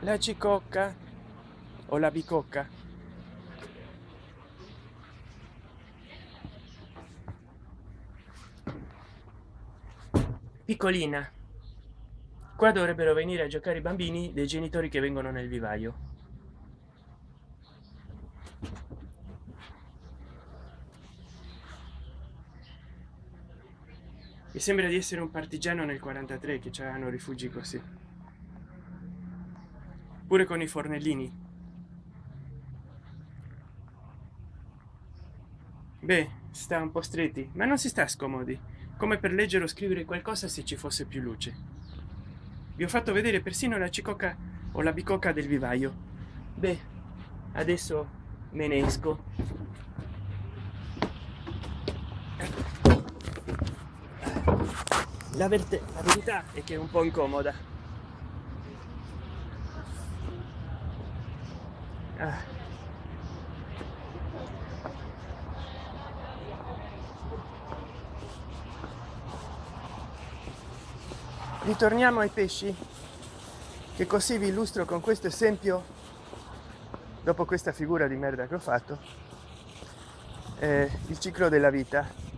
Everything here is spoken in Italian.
la cicocca o la bicocca? Piccolina qua dovrebbero venire a giocare i bambini dei genitori che vengono nel vivaio. Mi sembra di essere un partigiano nel 43 che c'erano rifugi così pure con i fornellini. Beh sta un po stretti ma non si sta scomodi. Come per leggere o scrivere qualcosa se ci fosse più luce. Vi ho fatto vedere persino la cicocca o la bicocca del vivaio. Beh adesso me ne esco. La, la verità è che è un po' incomoda ah. ritorniamo ai pesci che così vi illustro con questo esempio dopo questa figura di merda che ho fatto eh, il ciclo della vita